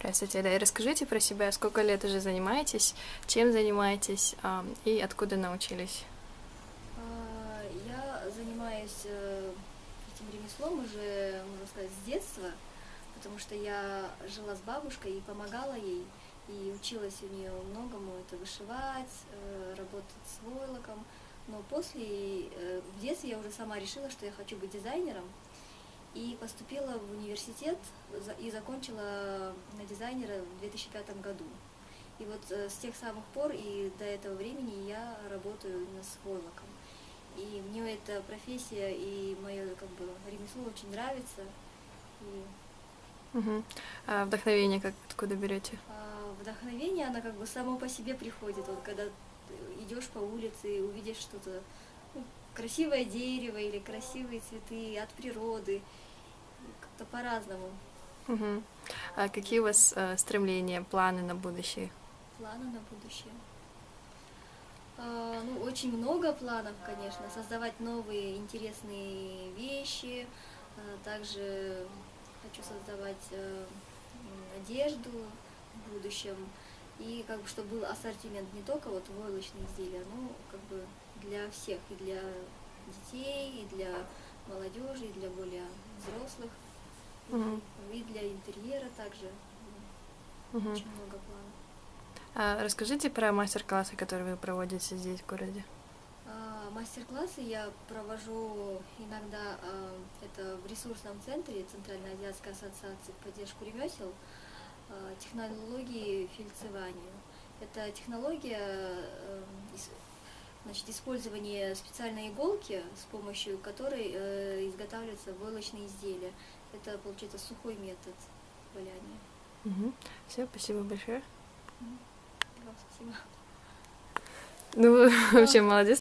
Здравствуйте, да, и расскажите про себя, сколько лет уже занимаетесь, чем занимаетесь? И откуда научились? А, Я занимаюсь э, этим ремеслом уже, можно сказать, с детства, потому что я жила с бабушкой и помогала ей, и училась у нее многому, это вышивать, э, работать с войлоком. Но после, э, в детстве я уже сама решила, что я хочу быть дизайнером, поступила в университет и закончила на дизайнера в 2005 году. И вот э, с тех самых пор и до этого времени я работаю именно с войлоком. И мне эта профессия и мое как бы ремесло очень нравится. И Мгм. А вдохновение как откуда берете? а, вдохновение, оно как бы само по себе приходит. Вот когда идешь по улице и увидишь что-то, ну, красивое дерево или красивые цветы от природы, как-то по-разному. Мгм. А какие у вас э, стремления, планы на будущее? Планы на будущее. А, ну, очень много планов, конечно. Создавать новые интересные вещи. А, также хочу создавать э, одежду в будущем. И как бы, чтобы был ассортимент не только вот войлочные изделия, но как бы для всех, и для детей, и для молодежи, и для более взрослых, Мгм. и для интерьера также. Мгм. Очень много планов. А расскажите про мастер-классы, которые вы проводите здесь, в городе. А, Мастер-классы я провожу иногда, а, это в ресурсном центре Центральноазиатской ассоциации поддержку ремесел, а, технологии фельдцевания. Это технология э, значит, использования специальной иголки, с помощью которой э, изготавливаются войлочные изделия. Это, получается, сухой метод валяния. Все, спасибо большое. Вам спасибо. Ну, вообще молодец.